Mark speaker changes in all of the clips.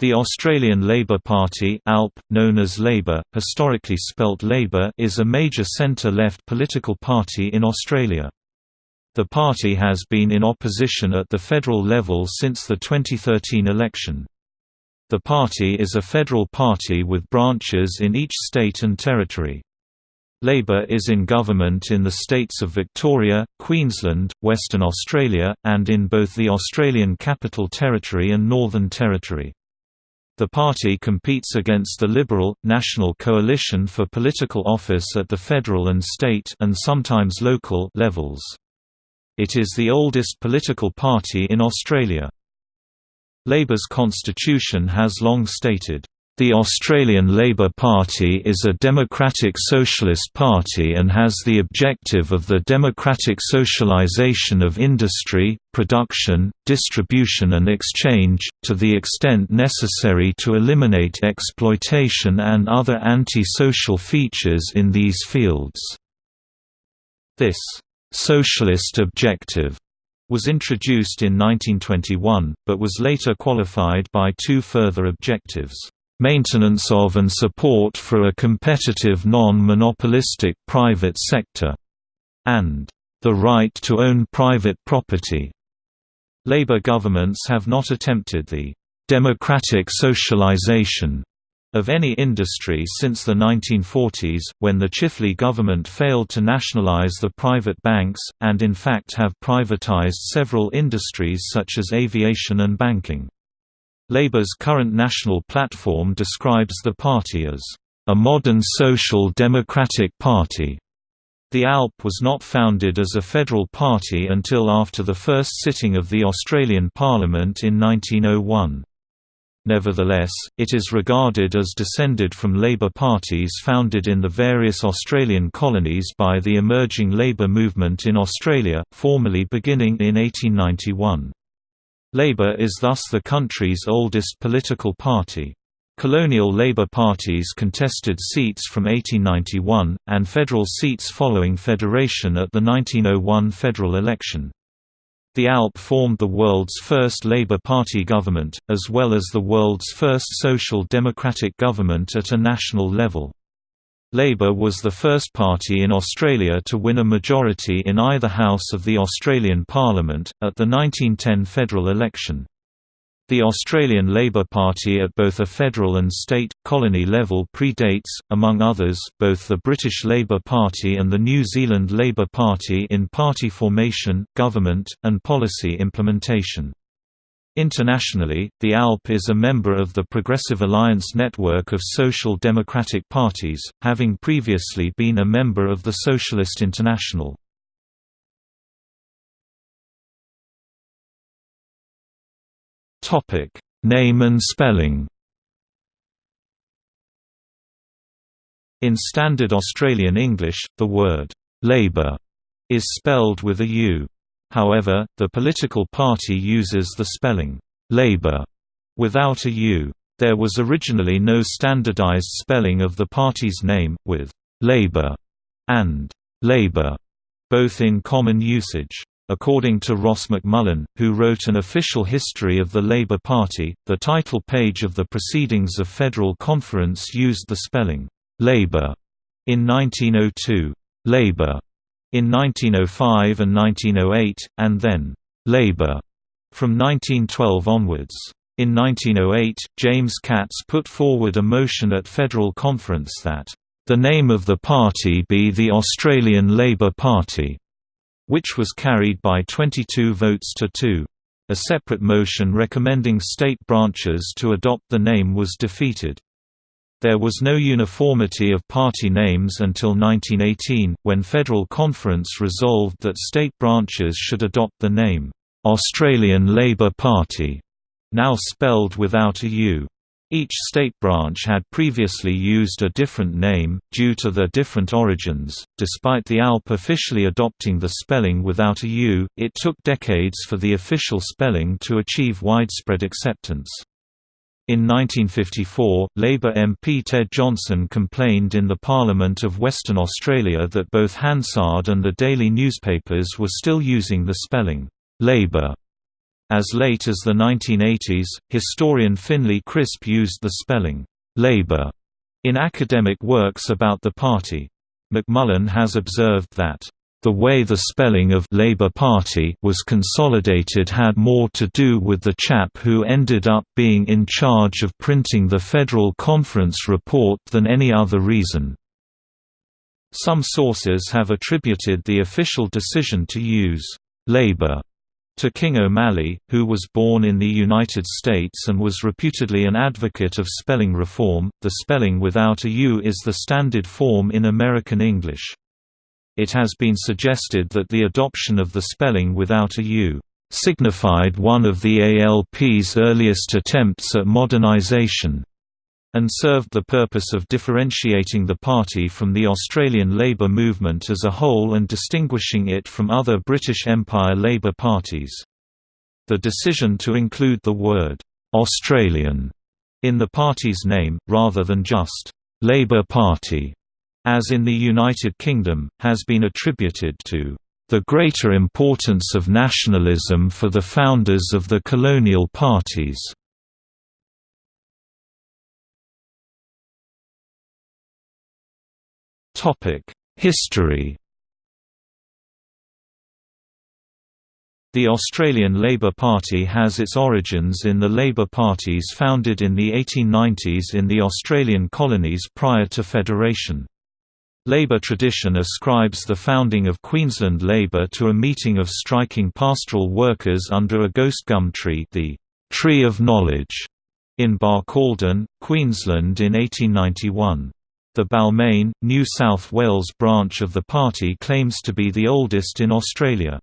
Speaker 1: The Australian Labor Party ALP, known as Labor, historically spelt Labor is a major centre-left political party in Australia. The party has been in opposition at the federal level since the 2013 election. The party is a federal party with branches in each state and territory. Labor is in government in the states of Victoria, Queensland, Western Australia, and in both the Australian Capital Territory and Northern Territory. The party competes against the Liberal, National Coalition for political office at the federal and state and sometimes local levels. It is the oldest political party in Australia. Labor's constitution has long stated, the Australian Labor Party is a democratic socialist party and has the objective of the democratic socialisation of industry, production, distribution and exchange, to the extent necessary to eliminate exploitation and other anti-social features in these fields. This «socialist objective» was introduced in 1921, but was later qualified by two further objectives maintenance of and support for a competitive non-monopolistic private sector, and the right to own private property. Labour governments have not attempted the democratic socialization of any industry since the 1940s, when the Chifley government failed to nationalize the private banks, and in fact have privatized several industries such as aviation and banking. Labour's current national platform describes the party as a modern social democratic party. The ALP was not founded as a federal party until after the first sitting of the Australian Parliament in 1901. Nevertheless, it is regarded as descended from Labour parties founded in the various Australian colonies by the emerging Labour movement in Australia, formally beginning in 1891. Labour is thus the country's oldest political party. Colonial Labour parties contested seats from 1891, and federal seats following federation at the 1901 federal election. The ALP formed the world's first Labour Party government, as well as the world's first social democratic government at a national level. Labour was the first party in Australia to win a majority in either house of the Australian Parliament, at the 1910 federal election. The Australian Labor Party at both a federal and state, colony level predates, among others, both the British Labor Party and the New Zealand Labor Party in party formation, government, and policy implementation. Internationally, the ALP is a member of the Progressive Alliance network of social democratic parties, having previously been a member of the Socialist International. Name and spelling In Standard Australian English, the word «Labour» is spelled with a U. However, the political party uses the spelling Labour, without a U. There was originally no standardized spelling of the party's name, with Labour and Labour both in common usage. According to Ross McMullin, who wrote an official history of the Labour Party, the title page of the Proceedings of Federal Conference used the spelling Labour, in 1902, «Labour» in 1905 and 1908, and then Labour from 1912 onwards. In 1908, James Catts put forward a motion at federal conference that, "...the name of the party be the Australian Labor Party", which was carried by 22 votes to 2. A separate motion recommending state branches to adopt the name was defeated. There was no uniformity of party names until 1918, when Federal Conference resolved that state branches should adopt the name, "'Australian Labor Party", now spelled without a U. Each state branch had previously used a different name, due to their different origins. Despite the ALP officially adopting the spelling without a U, it took decades for the official spelling to achieve widespread acceptance. In 1954, Labour MP Ted Johnson complained in the Parliament of Western Australia that both Hansard and the daily newspapers were still using the spelling, Labour, As late as the 1980s, historian Finlay Crisp used the spelling, "'Labour' in academic works about the party. McMullin has observed that the way the spelling of Labour Party was consolidated had more to do with the chap who ended up being in charge of printing the Federal Conference report than any other reason. Some sources have attributed the official decision to use Labour to King O'Malley, who was born in the United States and was reputedly an advocate of spelling reform. The spelling without a U is the standard form in American English. It has been suggested that the adoption of the spelling without a U signified one of the ALP's earliest attempts at modernization and served the purpose of differentiating the party from the Australian Labor movement as a whole and distinguishing it from other British Empire Labor parties. The decision to include the word «Australian» in the party's name, rather than just «Labor Party», as in the United Kingdom, has been attributed to the greater importance of nationalism for the founders of the colonial parties. History The Australian Labor Party has its origins in the Labor parties founded in the 1890s in the Australian colonies prior to federation. Labor tradition ascribes the founding of Queensland Labor to a meeting of striking pastoral workers under a ghost gum tree the Tree of Knowledge in Barcaldine, Queensland in 1891. The Balmain, New South Wales branch of the party claims to be the oldest in Australia.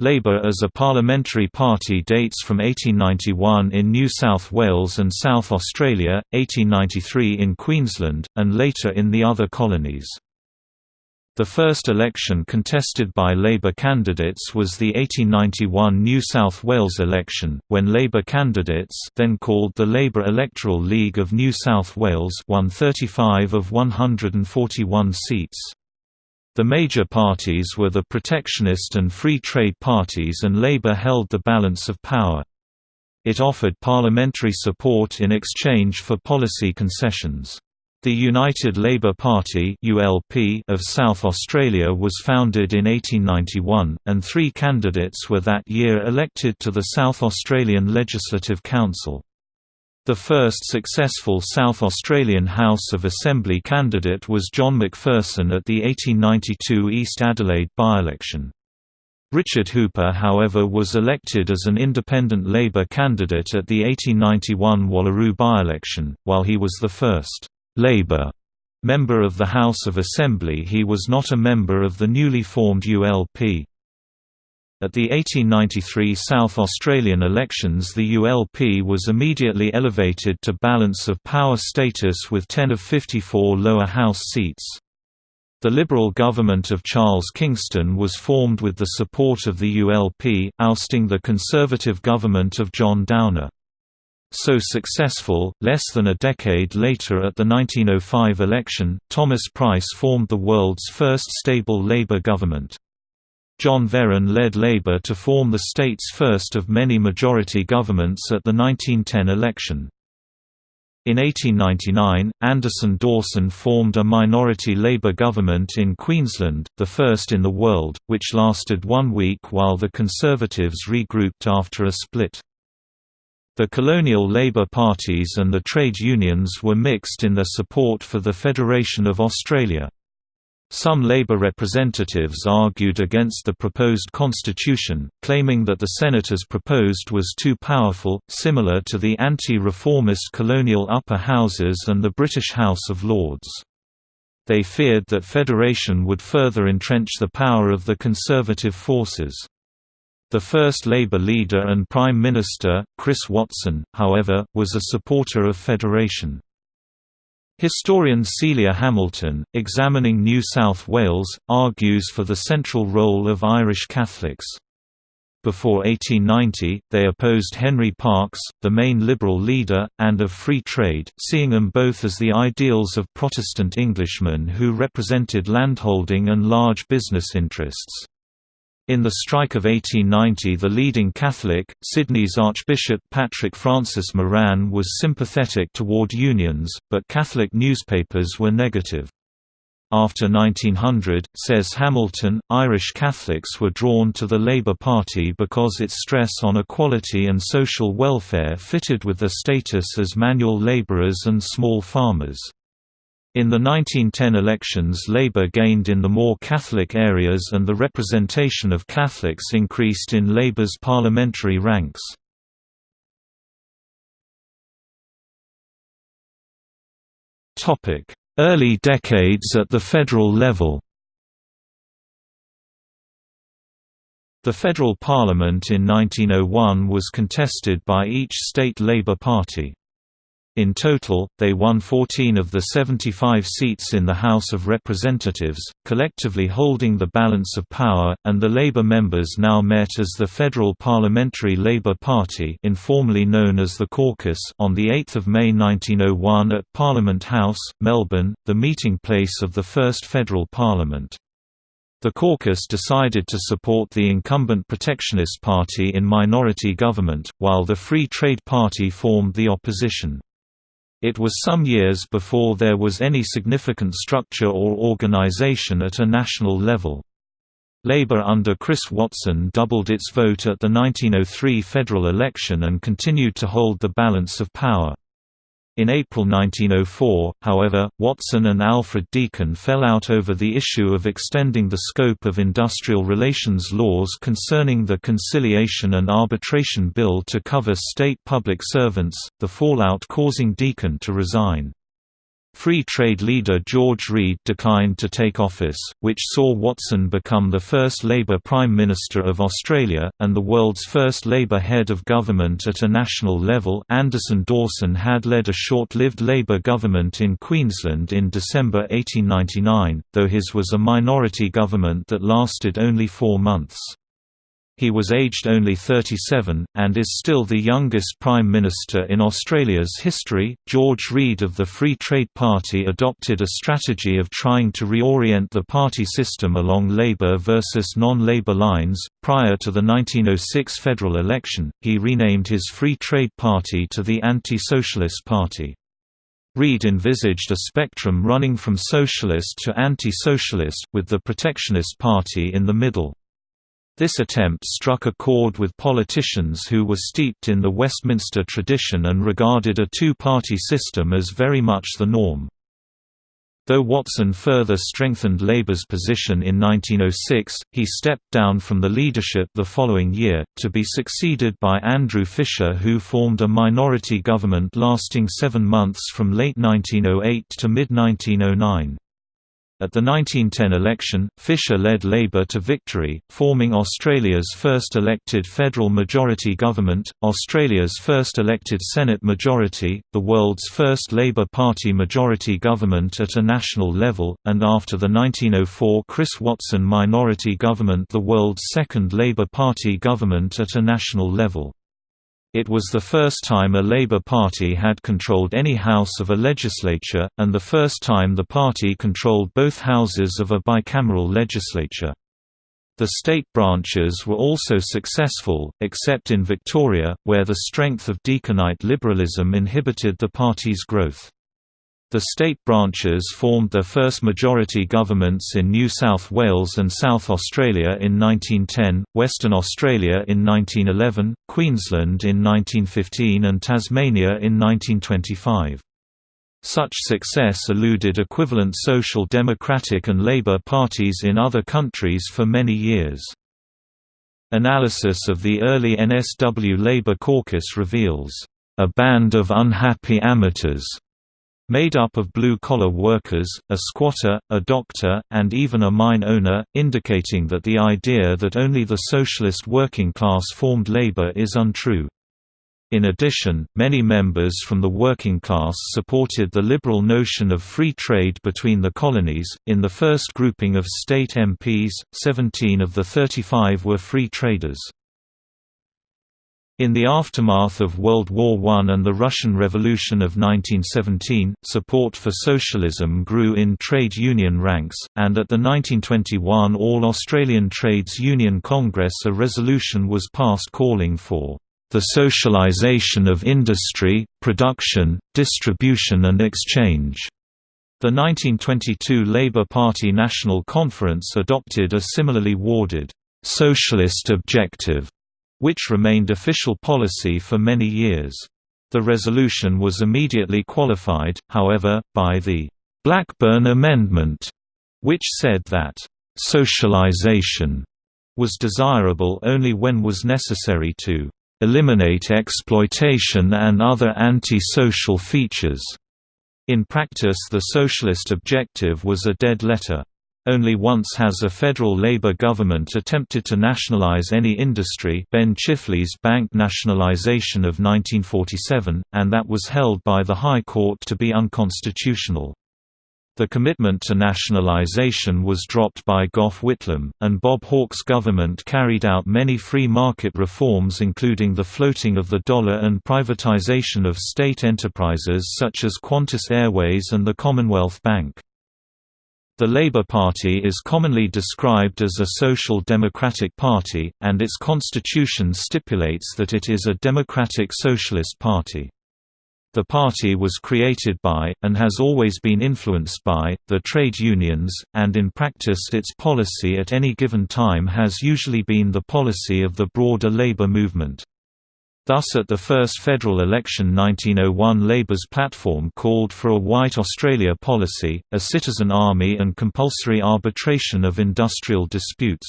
Speaker 1: Labour as a parliamentary party dates from 1891 in New South Wales and South Australia, 1893 in Queensland, and later in the other colonies. The first election contested by Labour candidates was the 1891 New South Wales election, when Labour candidates then called the Labour Electoral League of New South Wales won 35 of 141 seats. The major parties were the protectionist and free trade parties and Labour held the balance of power. It offered parliamentary support in exchange for policy concessions. The United Labour Party (ULP) of South Australia was founded in 1891, and three candidates were that year elected to the South Australian Legislative Council. The first successful South Australian House of Assembly candidate was John McPherson at the 1892 East Adelaide by-election. Richard Hooper however was elected as an independent Labour candidate at the 1891 Wallaroo by-election, while he was the first Labour member of the House of Assembly he was not a member of the newly formed ULP. At the 1893 South Australian elections the ULP was immediately elevated to balance of power status with 10 of 54 lower house seats. The Liberal government of Charles Kingston was formed with the support of the ULP, ousting the Conservative government of John Downer so successful. Less than a decade later at the 1905 election, Thomas Price formed the world's first stable Labour government. John Verran led Labour to form the state's first of many majority governments at the 1910 election. In 1899, Anderson Dawson formed a minority Labour government in Queensland, the first in the world, which lasted one week while the Conservatives regrouped after a split. The colonial Labour parties and the trade unions were mixed in their support for the Federation of Australia. Some Labour representatives argued against the proposed constitution, claiming that the Senate as proposed was too powerful, similar to the anti-reformist colonial upper houses and the British House of Lords. They feared that federation would further entrench the power of the conservative forces. The first Labour leader and Prime Minister, Chris Watson, however, was a supporter of federation. Historian Celia Hamilton, examining New South Wales, argues for the central role of Irish Catholics. Before 1890, they opposed Henry Parkes, the main Liberal leader, and of free trade, seeing them both as the ideals of Protestant Englishmen who represented landholding and large business interests. In the strike of 1890 the leading Catholic, Sydney's Archbishop Patrick Francis Moran was sympathetic toward unions, but Catholic newspapers were negative. After 1900, says Hamilton, Irish Catholics were drawn to the Labour Party because its stress on equality and social welfare fitted with their status as manual labourers and small farmers. In the 1910 elections Labour gained in the more Catholic areas and the representation of Catholics increased in Labour's parliamentary ranks. Early decades at the federal level The federal parliament in 1901 was contested by each state Labour Party. In total, they won 14 of the 75 seats in the House of Representatives, collectively holding the balance of power, and the Labour members now met as the Federal Parliamentary Labour Party informally known as the Caucus on 8 May 1901 at Parliament House, Melbourne, the meeting place of the first federal parliament. The caucus decided to support the incumbent Protectionist Party in minority government, while the Free Trade Party formed the opposition. It was some years before there was any significant structure or organization at a national level. Labour under Chris Watson doubled its vote at the 1903 federal election and continued to hold the balance of power. In April 1904, however, Watson and Alfred Deakin fell out over the issue of extending the scope of industrial relations laws concerning the Conciliation and Arbitration Bill to cover state public servants, the fallout causing Deakin to resign. Free trade leader George Reid declined to take office, which saw Watson become the first Labour Prime Minister of Australia, and the world's first Labour head of government at a national level Anderson Dawson had led a short-lived Labour government in Queensland in December 1899, though his was a minority government that lasted only four months. He was aged only 37, and is still the youngest Prime Minister in Australia's history. George Reid of the Free Trade Party adopted a strategy of trying to reorient the party system along Labour versus non Labour lines. Prior to the 1906 federal election, he renamed his Free Trade Party to the Anti Socialist Party. Reid envisaged a spectrum running from socialist to anti-socialist, with the Protectionist Party in the middle. This attempt struck a chord with politicians who were steeped in the Westminster tradition and regarded a two-party system as very much the norm. Though Watson further strengthened Labour's position in 1906, he stepped down from the leadership the following year, to be succeeded by Andrew Fisher who formed a minority government lasting seven months from late 1908 to mid-1909. At the 1910 election, Fisher led Labour to victory, forming Australia's first elected federal majority government, Australia's first elected Senate majority, the world's first Labour Party majority government at a national level, and after the 1904 Chris Watson minority government the world's second Labour Party government at a national level. It was the first time a Labour Party had controlled any house of a legislature, and the first time the party controlled both houses of a bicameral legislature. The state branches were also successful, except in Victoria, where the strength of Deakinite liberalism inhibited the party's growth. The state branches formed their first majority governments in New South Wales and South Australia in 1910, Western Australia in 1911, Queensland in 1915 and Tasmania in 1925. Such success eluded equivalent Social Democratic and Labour parties in other countries for many years. Analysis of the early NSW Labour caucus reveals, "...a band of unhappy amateurs." Made up of blue-collar workers, a squatter, a doctor, and even a mine owner, indicating that the idea that only the socialist working class formed labor is untrue. In addition, many members from the working class supported the liberal notion of free trade between the colonies. In the first grouping of state MPs, 17 of the 35 were free traders. In the aftermath of World War I and the Russian Revolution of 1917, support for socialism grew in trade union ranks, and at the 1921 All-Australian Trades Union Congress a resolution was passed calling for the socialization of industry, production, distribution and exchange. The 1922 Labour Party National Conference adopted a similarly worded, socialist objective which remained official policy for many years. The resolution was immediately qualified, however, by the Blackburn Amendment, which said that socialization was desirable only when was necessary to eliminate exploitation and other anti-social features. In practice the socialist objective was a dead letter. Only once has a federal Labour government attempted to nationalise any industry Ben Chifley's bank nationalisation of 1947, and that was held by the High Court to be unconstitutional. The commitment to nationalisation was dropped by Gough Whitlam, and Bob Hawke's government carried out many free market reforms including the floating of the dollar and privatisation of state enterprises such as Qantas Airways and the Commonwealth Bank. The Labour Party is commonly described as a social democratic party, and its constitution stipulates that it is a democratic socialist party. The party was created by, and has always been influenced by, the trade unions, and in practice its policy at any given time has usually been the policy of the broader labour movement. Thus at the first federal election 1901 Labour's platform called for a White Australia policy, a citizen army and compulsory arbitration of industrial disputes.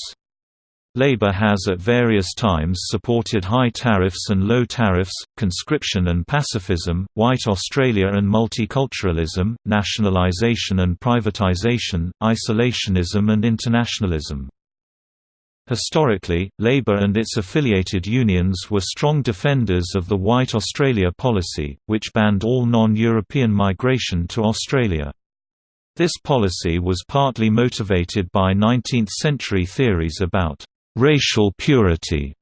Speaker 1: Labour has at various times supported high tariffs and low tariffs, conscription and pacifism, white Australia and multiculturalism, nationalisation and privatisation, isolationism and internationalism. Historically, Labour and its affiliated unions were strong defenders of the White Australia policy, which banned all non-European migration to Australia. This policy was partly motivated by 19th-century theories about «racial purity»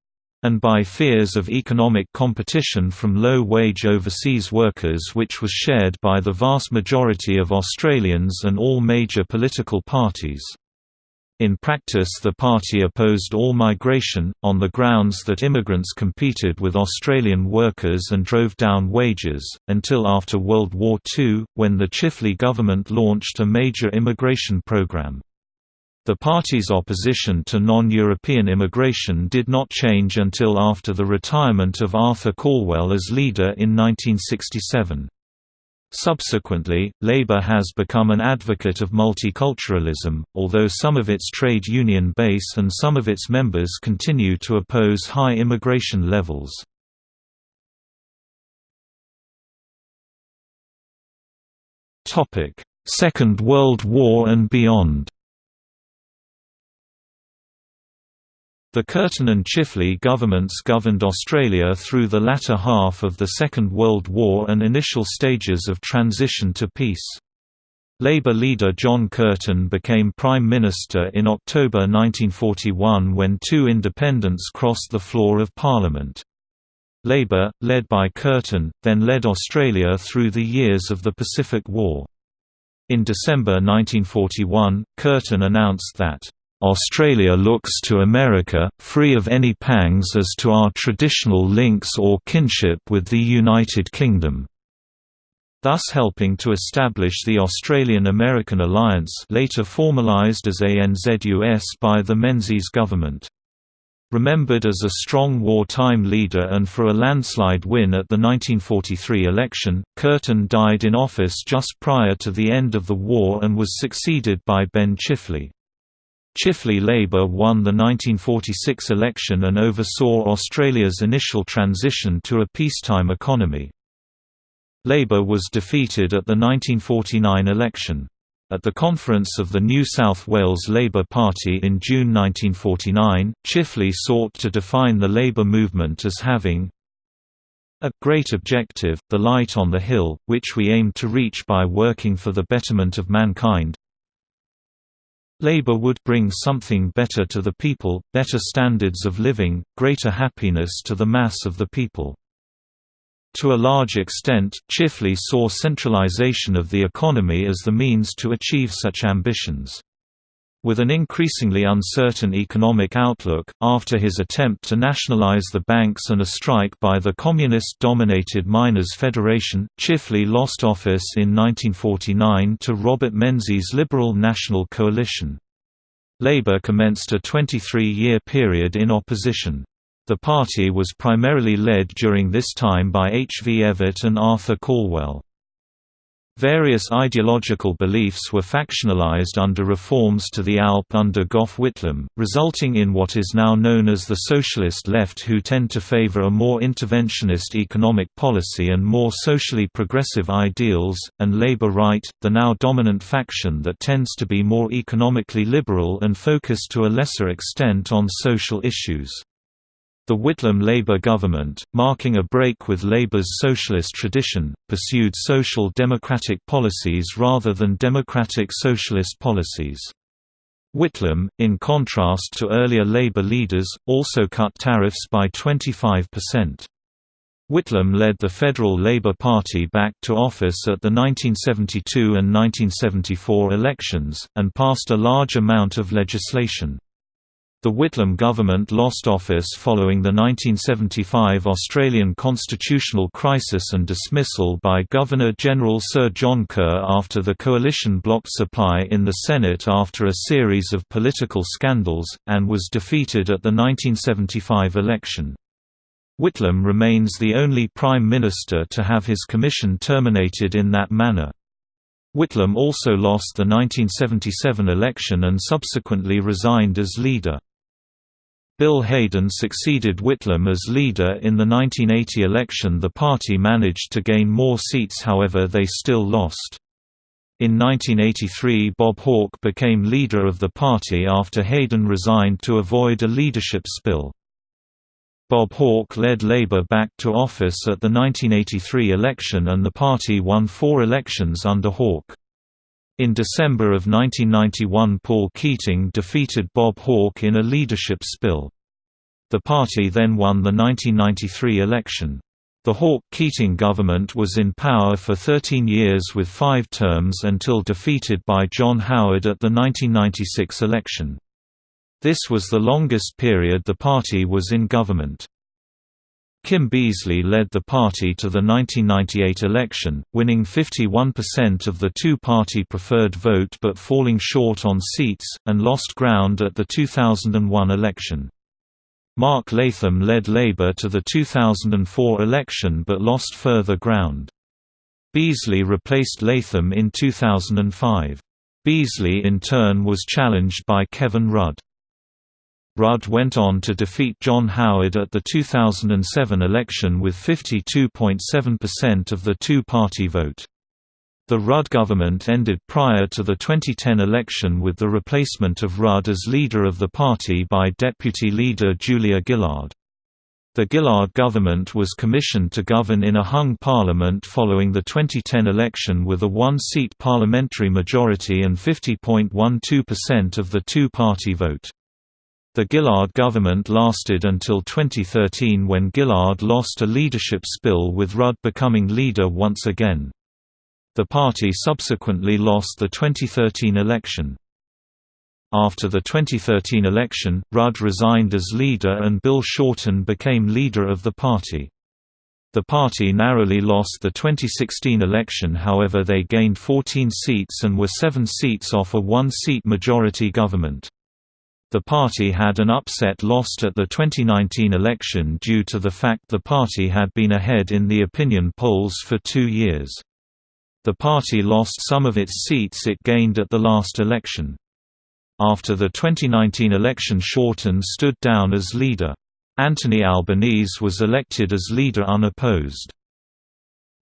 Speaker 1: and by fears of economic competition from low-wage overseas workers which was shared by the vast majority of Australians and all major political parties. In practice the party opposed all migration, on the grounds that immigrants competed with Australian workers and drove down wages, until after World War II, when the Chifley government launched a major immigration program. The party's opposition to non-European immigration did not change until after the retirement of Arthur Calwell as leader in 1967. Subsequently, Labour has become an advocate of multiculturalism, although some of its trade union base and some of its members continue to oppose high immigration levels. Second World War and beyond The Curtin and Chifley governments governed Australia through the latter half of the Second World War and initial stages of transition to peace. Labour leader John Curtin became Prime Minister in October 1941 when two independents crossed the floor of Parliament. Labour, led by Curtin, then led Australia through the years of the Pacific War. In December 1941, Curtin announced that Australia looks to America, free of any pangs as to our traditional links or kinship with the United Kingdom. Thus helping to establish the Australian-American Alliance later formalised as ANZUS by the Menzies government. Remembered as a strong wartime leader and for a landslide win at the 1943 election, Curtin died in office just prior to the end of the war and was succeeded by Ben Chifley. Chifley Labour won the 1946 election and oversaw Australia's initial transition to a peacetime economy. Labour was defeated at the 1949 election. At the conference of the New South Wales Labour Party in June 1949, Chifley sought to define the labour movement as having a great objective, the light on the hill, which we aim to reach by working for the betterment of mankind, Labour would bring something better to the people, better standards of living, greater happiness to the mass of the people. To a large extent, Chifley saw centralisation of the economy as the means to achieve such ambitions. With an increasingly uncertain economic outlook, after his attempt to nationalize the banks and a strike by the communist-dominated Miners' Federation, Chifley lost office in 1949 to Robert Menzies' Liberal National Coalition. Labour commenced a 23-year period in opposition. The party was primarily led during this time by H. V. Evatt and Arthur Calwell. Various ideological beliefs were factionalized under reforms to the ALP under Gough Whitlam, resulting in what is now known as the socialist left who tend to favor a more interventionist economic policy and more socially progressive ideals, and Labour Right, the now dominant faction that tends to be more economically liberal and focused to a lesser extent on social issues. The Whitlam Labour government, marking a break with Labour's socialist tradition, pursued social democratic policies rather than democratic socialist policies. Whitlam, in contrast to earlier Labour leaders, also cut tariffs by 25%. Whitlam led the Federal Labour Party back to office at the 1972 and 1974 elections, and passed a large amount of legislation. The Whitlam government lost office following the 1975 Australian constitutional crisis and dismissal by Governor-General Sir John Kerr after the coalition blocked supply in the Senate after a series of political scandals, and was defeated at the 1975 election. Whitlam remains the only Prime Minister to have his commission terminated in that manner. Whitlam also lost the 1977 election and subsequently resigned as leader. Bill Hayden succeeded Whitlam as leader in the 1980 election the party managed to gain more seats however they still lost. In 1983 Bob Hawke became leader of the party after Hayden resigned to avoid a leadership spill. Bob Hawke led Labour back to office at the 1983 election and the party won four elections under Hawke. In December of 1991 Paul Keating defeated Bob Hawke in a leadership spill. The party then won the 1993 election. The Hawke-Keating government was in power for 13 years with five terms until defeated by John Howard at the 1996 election. This was the longest period the party was in government. Kim Beazley led the party to the 1998 election, winning 51% of the two-party preferred vote but falling short on seats, and lost ground at the 2001 election. Mark Latham led Labour to the 2004 election but lost further ground. Beazley replaced Latham in 2005. Beazley in turn was challenged by Kevin Rudd. Rudd went on to defeat John Howard at the 2007 election with 52.7% of the two-party vote. The Rudd government ended prior to the 2010 election with the replacement of Rudd as leader of the party by deputy leader Julia Gillard. The Gillard government was commissioned to govern in a hung parliament following the 2010 election with a one-seat parliamentary majority and 50.12% of the two-party vote. The Gillard government lasted until 2013 when Gillard lost a leadership spill with Rudd becoming leader once again. The party subsequently lost the 2013 election. After the 2013 election, Rudd resigned as leader and Bill Shorten became leader of the party. The party narrowly lost the 2016 election however they gained 14 seats and were seven seats off a one-seat majority government. The party had an upset lost at the 2019 election due to the fact the party had been ahead in the opinion polls for two years. The party lost some of its seats it gained at the last election. After the 2019 election Shorten stood down as leader. Anthony Albanese was elected as leader unopposed.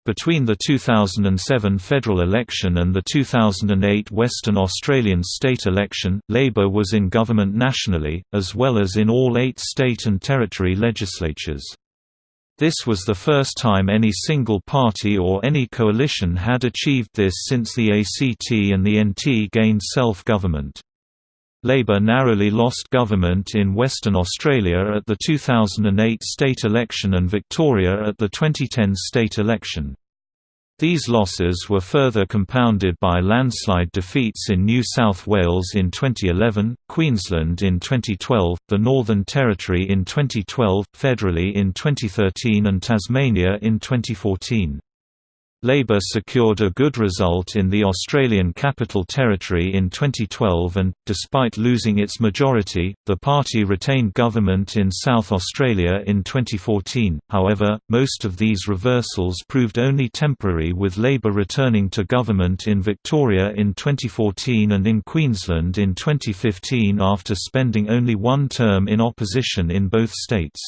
Speaker 1: Between the 2007 federal election and the 2008 Western Australian state election, Labor was in government nationally, as well as in all eight state and territory legislatures. This was the first time any single party or any coalition had achieved this since the ACT and the NT gained self-government. Labour narrowly lost government in Western Australia at the 2008 state election and Victoria at the 2010 state election. These losses were further compounded by landslide defeats in New South Wales in 2011, Queensland in 2012, the Northern Territory in 2012, federally in 2013 and Tasmania in 2014. Labour secured a good result in the Australian Capital Territory in 2012 and, despite losing its majority, the party retained government in South Australia in 2014. However, most of these reversals proved only temporary with Labour returning to government in Victoria in 2014 and in Queensland in 2015 after spending only one term in opposition in both states.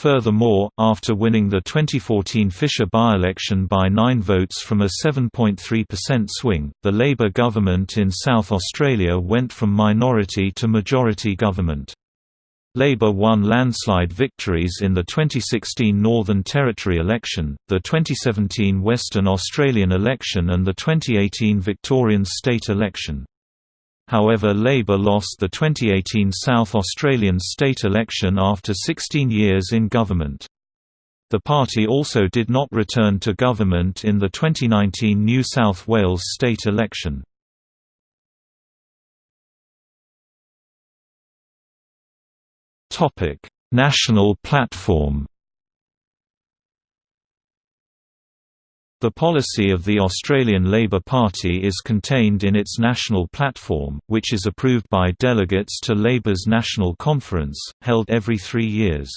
Speaker 1: Furthermore, after winning the 2014 Fisher by-election by nine votes from a 7.3% swing, the Labor government in South Australia went from minority to majority government. Labor won landslide victories in the 2016 Northern Territory election, the 2017 Western Australian election and the 2018 Victorian state election. However Labour lost the 2018 South Australian state election after 16 years in government. The party also did not return to government in the 2019 New South Wales state election. National platform The policy of the Australian Labor Party is contained in its national platform, which is approved by delegates to Labour's National Conference, held every three years.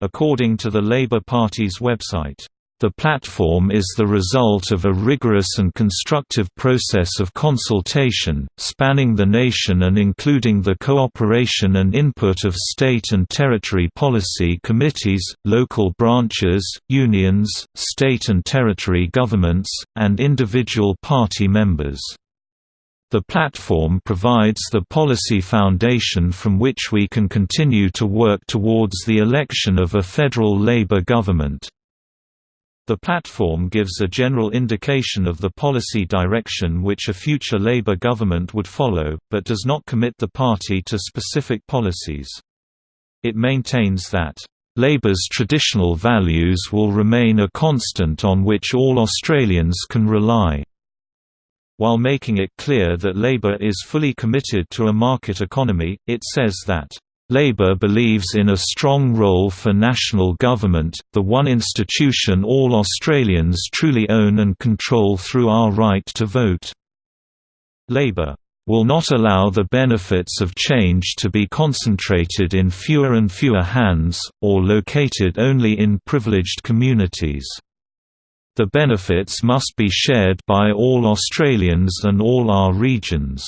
Speaker 1: According to the Labor Party's website, the platform is the result of a rigorous and constructive process of consultation, spanning the nation and including the cooperation and input of state and territory policy committees, local branches, unions, state and territory governments, and individual party members. The platform provides the policy foundation from which we can continue to work towards the election of a federal Labour government. The platform gives a general indication of the policy direction which a future Labour government would follow, but does not commit the party to specific policies. It maintains that, "...Labour's traditional values will remain a constant on which all Australians can rely." While making it clear that Labour is fully committed to a market economy, it says that Labour believes in a strong role for national government, the one institution all Australians truly own and control through our right to vote. Labour will not allow the benefits of change to be concentrated in fewer and fewer hands, or located only in privileged communities. The benefits must be shared by all Australians and all our regions.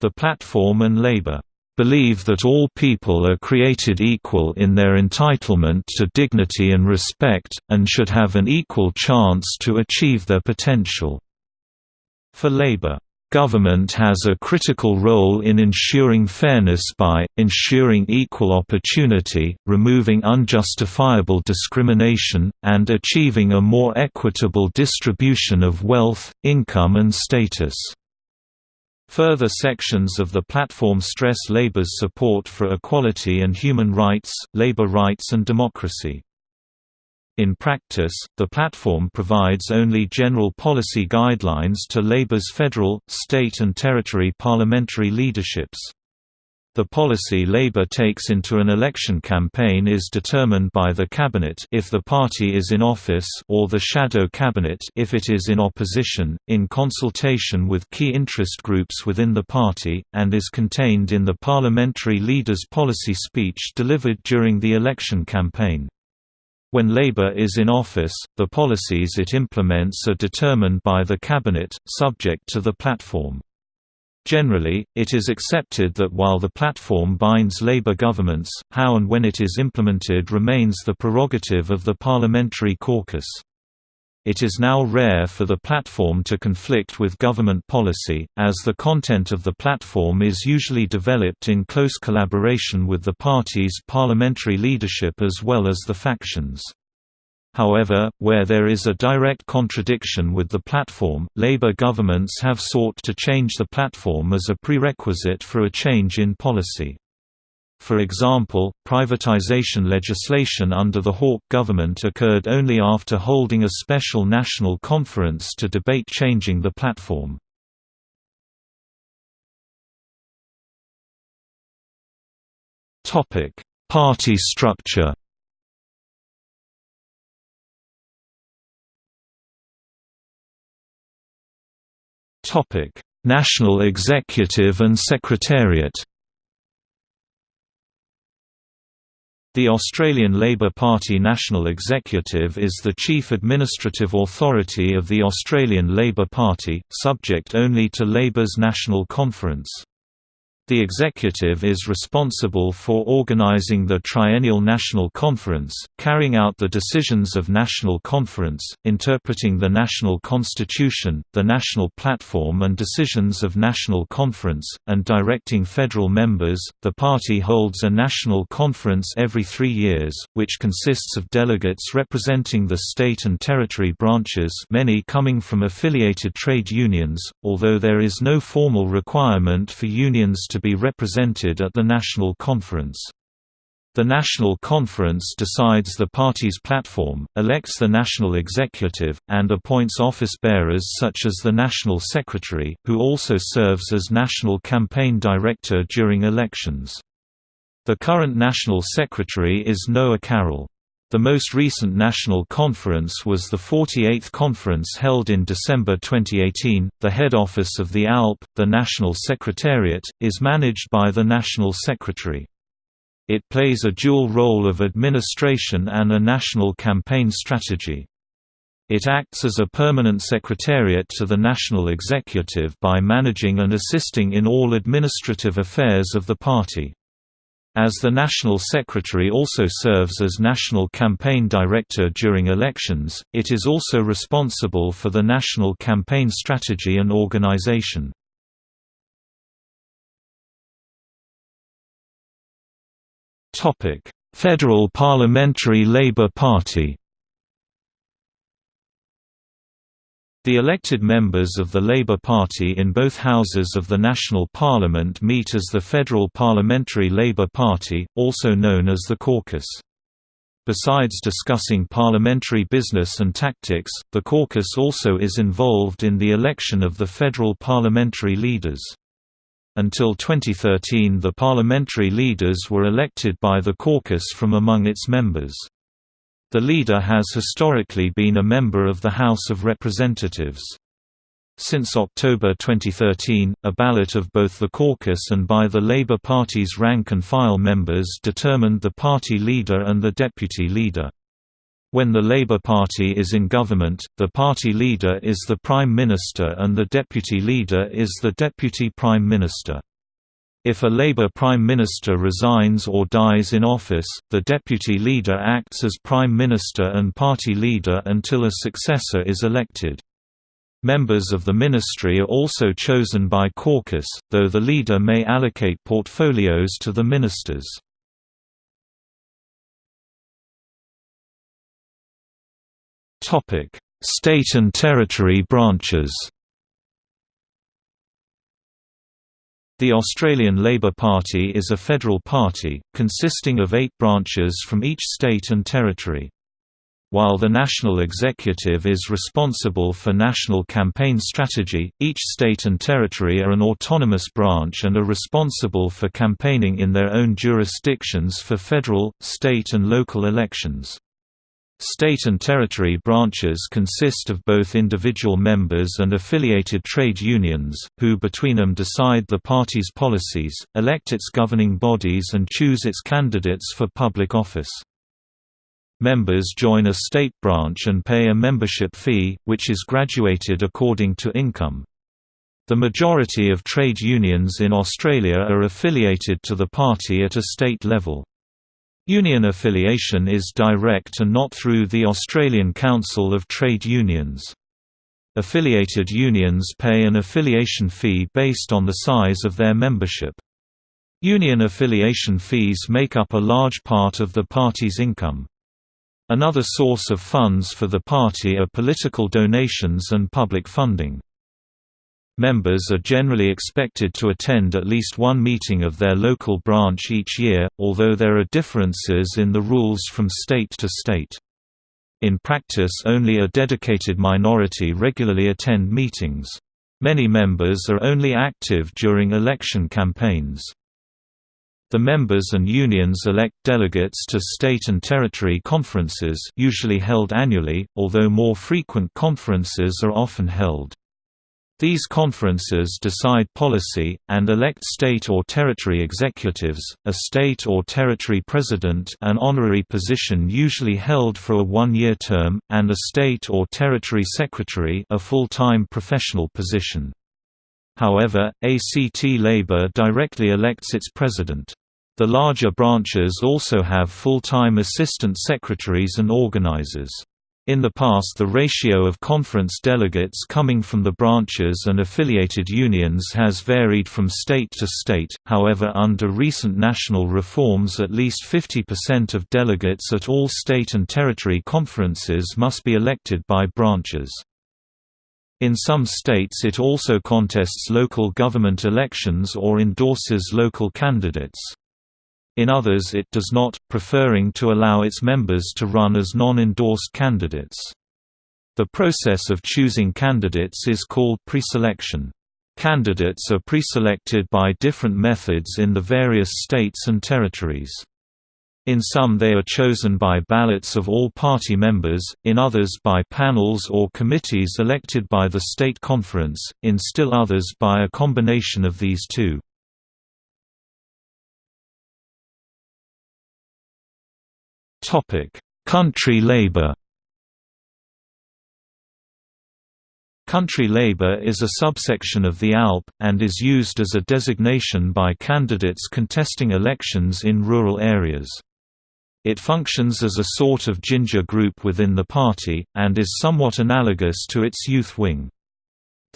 Speaker 1: The platform and Labour believe that all people are created equal in their entitlement to dignity and respect, and should have an equal chance to achieve their potential. For Labour, Government has a critical role in ensuring fairness by, ensuring equal opportunity, removing unjustifiable discrimination, and achieving a more equitable distribution of wealth, income and status. Further sections of the platform stress Labour's support for equality and human rights, labour rights and democracy. In practice, the platform provides only general policy guidelines to Labour's federal, state and territory parliamentary leaderships. The policy Labour takes into an election campaign is determined by the cabinet if the party is in office or the shadow cabinet if it is in opposition, in consultation with key interest groups within the party, and is contained in the parliamentary leader's policy speech delivered during the election campaign. When Labour is in office, the policies it implements are determined by the cabinet, subject to the platform. Generally, it is accepted that while the platform binds Labour governments, how and when it is implemented remains the prerogative of the parliamentary caucus. It is now rare for the platform to conflict with government policy, as the content of the platform is usually developed in close collaboration with the party's parliamentary leadership as well as the factions. However, where there is a direct contradiction with the platform, Labour governments have sought to change the platform as a prerequisite for a change in policy. For example, privatisation legislation under the Hawke government occurred only after holding a special national conference to debate changing the platform. Party structure Topic: National Executive and Secretariat. The Australian Labor Party National Executive is the chief administrative authority of the Australian Labor Party, subject only to Labor's National Conference. The executive is responsible for organizing the Triennial National Conference, carrying out the decisions of National Conference, interpreting the National Constitution, the National Platform and decisions of National Conference, and directing federal members. The party holds a National Conference every three years, which consists of delegates representing the state and territory branches many coming from affiliated trade unions, although there is no formal requirement for unions to to be represented at the National Conference. The National Conference decides the party's platform, elects the national executive, and appoints office bearers such as the National Secretary, who also serves as National Campaign Director during elections. The current National Secretary is Noah Carroll. The most recent national conference was the 48th conference held in December 2018. The head office of the ALP, the National Secretariat, is managed by the National Secretary. It plays a dual role of administration and a national campaign strategy. It acts as a permanent secretariat to the national executive by managing and assisting in all administrative affairs of the party. As the National Secretary also serves as National Campaign Director during elections, it is also responsible for the national campaign strategy and organization. Federal Parliamentary Labour Party The elected members of the Labour Party in both houses of the national parliament meet as the Federal Parliamentary Labour Party, also known as the caucus. Besides discussing parliamentary business and tactics, the caucus also is involved in the election of the federal parliamentary leaders. Until 2013 the parliamentary leaders were elected by the caucus from among its members. The leader has historically been a member of the House of Representatives. Since October 2013, a ballot of both the caucus and by the Labour Party's rank-and-file members determined the party leader and the deputy leader. When the Labour Party is in government, the party leader is the Prime Minister and the deputy leader is the Deputy Prime Minister. If a Labour Prime Minister resigns or dies in office, the deputy leader acts as Prime Minister and party leader until a successor is elected. Members of the ministry are also chosen by caucus, though the leader may allocate portfolios to the ministers. State and territory branches The Australian Labor Party is a federal party, consisting of eight branches from each state and territory. While the national executive is responsible for national campaign strategy, each state and territory are an autonomous branch and are responsible for campaigning in their own jurisdictions for federal, state and local elections. State and territory branches consist of both individual members and affiliated trade unions, who between them decide the party's policies, elect its governing bodies and choose its candidates for public office. Members join a state branch and pay a membership fee, which is graduated according to income. The majority of trade unions in Australia are affiliated to the party at a state level. Union affiliation is direct and not through the Australian Council of Trade Unions. Affiliated unions pay an affiliation fee based on the size of their membership. Union affiliation fees make up a large part of the party's income. Another source of funds for the party are political donations and public funding. Members are generally expected to attend at least one meeting of their local branch each year, although there are differences in the rules from state to state. In practice only a dedicated minority regularly attend meetings. Many members are only active during election campaigns. The members and unions elect delegates to state and territory conferences usually held annually, although more frequent conferences are often held. These conferences decide policy, and elect state or territory executives, a state or territory president an honorary position usually held for a one-year term, and a state or territory secretary a full-time professional position. However, ACT Labour directly elects its president. The larger branches also have full-time assistant secretaries and organizers. In the past the ratio of conference delegates coming from the branches and affiliated unions has varied from state to state, however under recent national reforms at least 50% of delegates at all state and territory conferences must be elected by branches. In some states it also contests local government elections or endorses local candidates. In others it does not, preferring to allow its members to run as non-endorsed candidates. The process of choosing candidates is called preselection. Candidates are preselected by different methods in the various states and territories. In some they are chosen by ballots of all party members, in others by panels or committees elected by the state conference, in still others by a combination of these two. Country labor Country labor is a subsection of the ALP, and is used as a designation by candidates contesting elections in rural areas. It functions as a sort of ginger group within the party, and is somewhat analogous to its youth wing.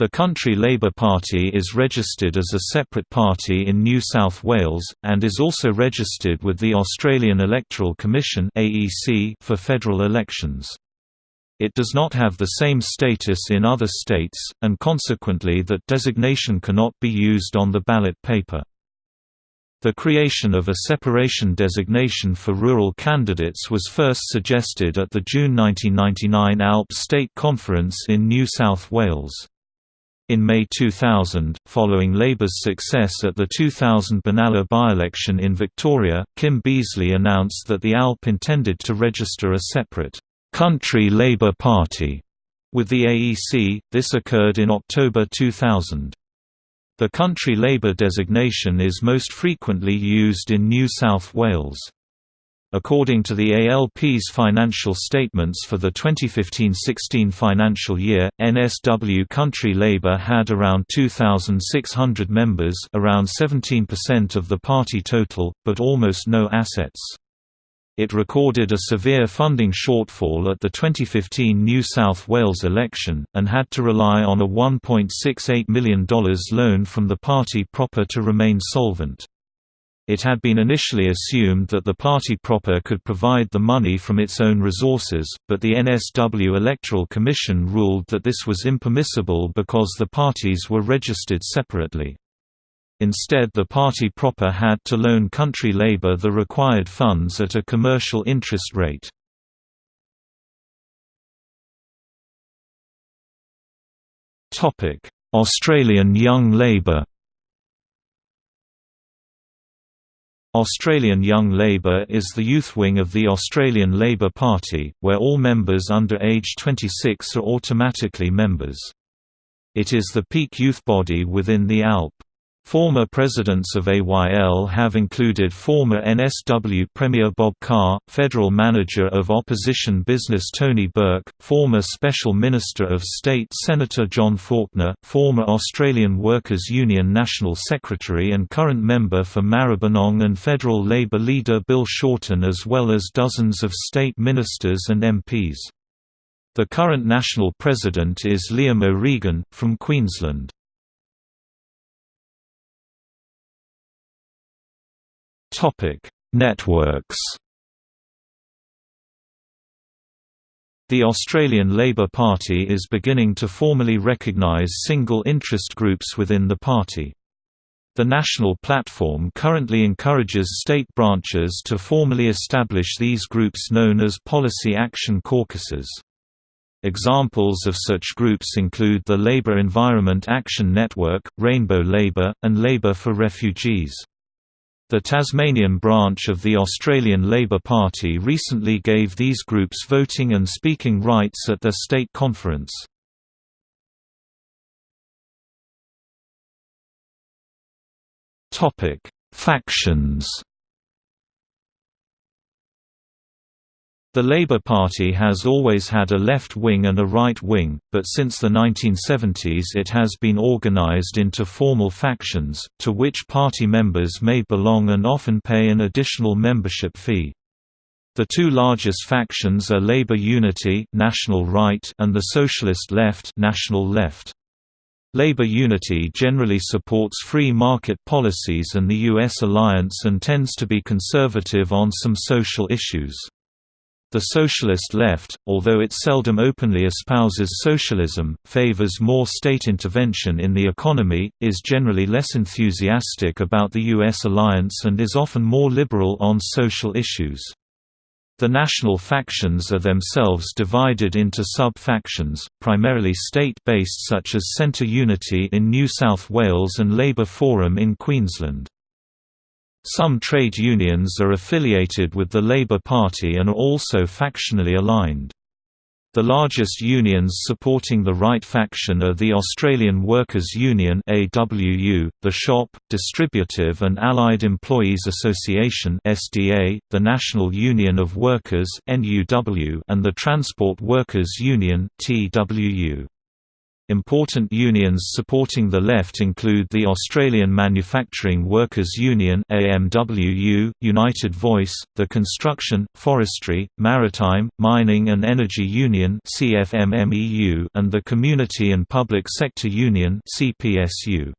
Speaker 1: The Country Labour Party is registered as a separate party in New South Wales, and is also registered with the Australian Electoral Commission for federal elections. It does not have the same status in other states, and consequently that designation cannot be used on the ballot paper. The creation of a separation designation for rural candidates was first suggested at the June 1999 ALP State Conference in New South Wales. In May 2000, following Labour's success at the 2000 Benalla by-election in Victoria, Kim Beazley announced that the ALP intended to register a separate «Country Labour Party» with the AEC, this occurred in October 2000. The Country Labour designation is most frequently used in New South Wales. According to the ALP's financial statements for the 2015–16 financial year, NSW Country Labour had around 2,600 members around 17% of the party total, but almost no assets. It recorded a severe funding shortfall at the 2015 New South Wales election, and had to rely on a $1.68 million loan from the party proper to remain solvent. It had been initially assumed that the party proper could provide the money from its own resources, but the NSW Electoral Commission ruled that this was impermissible because the parties were registered separately. Instead the party proper had to loan Country Labour the required funds at a commercial interest rate. Australian Young Labour Australian Young Labour is the youth wing of the Australian Labor Party, where all members under age 26 are automatically members. It is the peak youth body within the ALP. Former presidents of AYL have included former NSW Premier Bob Carr, Federal Manager of Opposition Business Tony Burke, former Special Minister of State Senator John Faulkner, former Australian Workers' Union National Secretary and current member for Maribyrnong and Federal Labor leader Bill Shorten as well as dozens of state ministers and MPs. The current national president is Liam O'Regan, from Queensland. Topic: Networks. The Australian Labor Party is beginning to formally recognise single interest groups within the party. The national platform currently encourages state branches to formally establish these groups known as policy action caucuses. Examples of such groups include the Labour Environment Action Network, Rainbow Labour, and Labour for Refugees. The Tasmanian branch of the Australian Labor Party recently gave these groups voting and speaking rights at their state conference. Factions The Labour Party has always had a left wing and a right wing, but since the 1970s it has been organised into formal factions, to which party members may belong and often pay an additional membership fee. The two largest factions are Labour Unity National Right and the Socialist Left National Left. Labour Unity generally supports free market policies and the U.S. alliance and tends to be conservative on some social issues. The socialist left, although it seldom openly espouses socialism, favors more state intervention in the economy, is generally less enthusiastic about the U.S. alliance and is often more liberal on social issues. The national factions are themselves divided into sub-factions, primarily state-based such as Centre Unity in New South Wales and Labour Forum in Queensland. Some trade unions are affiliated with the Labour Party and are also factionally aligned. The largest unions supporting the right faction are the Australian Workers' Union AWU, the Shop, Distributive and Allied Employees Association SDA, the National Union of Workers NUW, and the Transport Workers Union TWU. Important unions supporting the left include the Australian Manufacturing Workers Union AMWU, United Voice, the Construction, Forestry, Maritime, Mining and Energy Union CFMMEU, and the Community and Public Sector Union CPSU.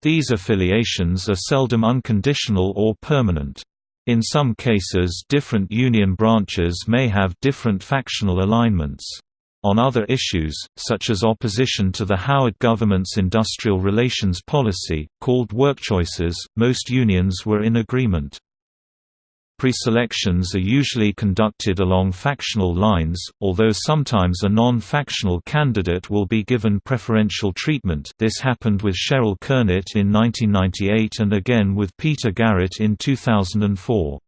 Speaker 1: These affiliations are seldom unconditional or permanent. In some cases different union branches may have different factional alignments. On other issues, such as opposition to the Howard government's industrial relations policy, called workchoices, most unions were in agreement. Preselections are usually conducted along factional lines, although sometimes a non-factional candidate will be given preferential treatment this happened with Cheryl Kernot in 1998 and again with Peter Garrett in 2004.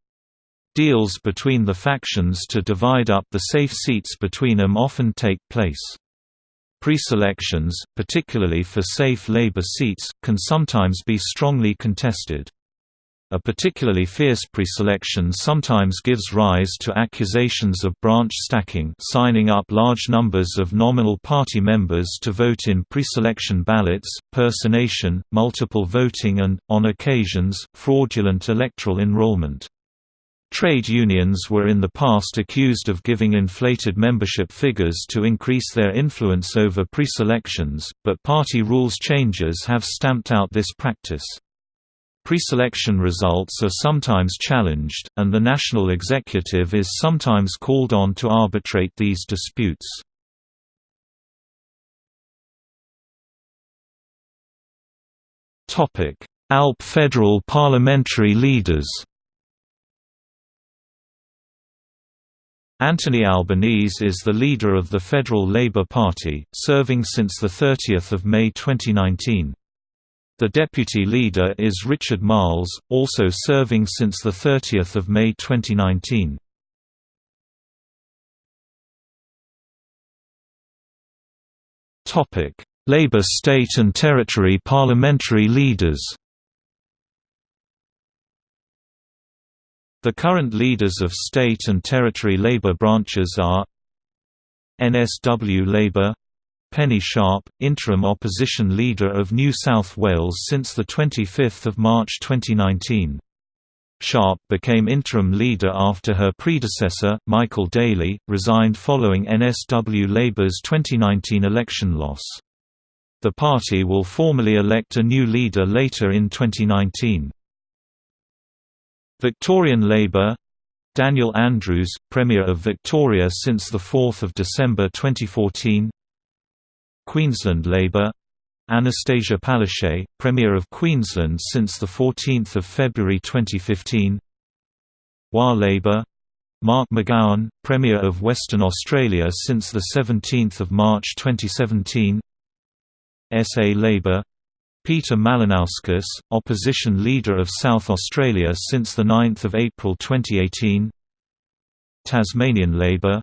Speaker 1: Deals between the factions to divide up the safe seats between them often take place. Preselections, particularly for safe Labour seats, can sometimes be strongly contested. A particularly fierce preselection sometimes gives rise to accusations of branch stacking signing up large numbers of nominal party members to vote in preselection ballots, personation, multiple voting and, on occasions, fraudulent electoral enrollment. Trade unions were in the past accused of giving inflated membership figures to increase their influence over preselections, but party rules changes have stamped out this practice. Preselection results are sometimes challenged, and the national executive is sometimes called on to arbitrate these disputes. ALP federal parliamentary leaders Anthony Albanese is the leader of the Federal Labour Party, serving since 30 May 2019. The deputy leader is Richard Marles, also serving since 30 May 2019. Labour state and territory parliamentary leaders The current leaders of state and territory Labour branches are NSW Labour Penny Sharp, interim opposition leader of New South Wales since 25 March 2019. Sharp became interim leader after her predecessor, Michael Daley, resigned following NSW Labour's 2019 election loss. The party will formally elect a new leader later in 2019. Victorian Labour Daniel Andrews, Premier of Victoria since 4 December 2014 Queensland Labour Annastacia Palaszczuk, Premier of Queensland since 14 February 2015 WA Labour Mark McGowan, Premier of Western Australia since 17 March 2017 SA Labour Peter Malinauskas, Opposition Leader of South Australia since 9 April 2018 Tasmanian Labour.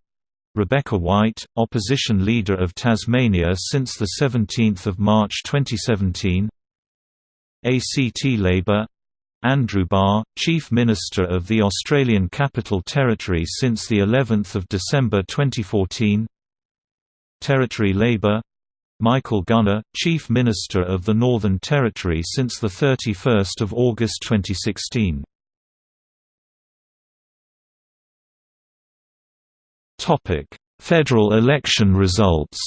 Speaker 1: Rebecca White, Opposition Leader of Tasmania since 17 March 2017 ACT Labour. Andrew Barr, Chief Minister of the Australian Capital Territory since of December 2014 Territory Labour Michael Gunner, Chief Minister of the Northern Territory since 31 August 2016. Federal election results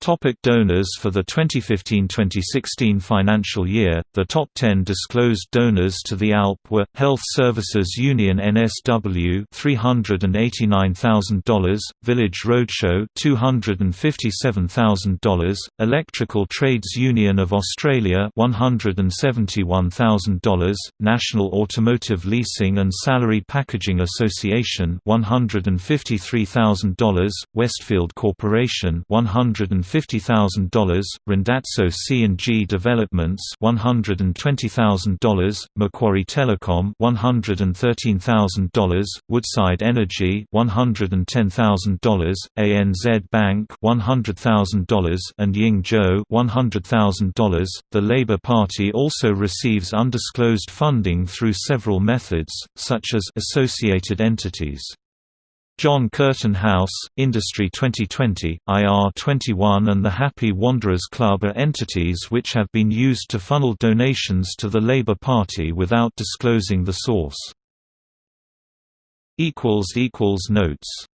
Speaker 1: Topic donors For the 2015-2016 financial year, the top 10 disclosed donors to the ALP were, Health Services Union NSW $389,000, Village Roadshow $257,000, Electrical Trades Union of Australia $171,000, National Automotive Leasing and Salary Packaging Association $153,000, Westfield Corporation 150 $50,000, Randazzo C&G Developments $120,000, Macquarie Telecom $113,000, Woodside Energy $110,000, ANZ Bank $100,000 and Ying Zhou $100,000. The Labour Party also receives undisclosed funding through several methods, such as associated entities. John Curtin House, Industry 2020, IR21 and the Happy Wanderers Club are entities which have been used to funnel donations to the Labour Party without disclosing the source. Notes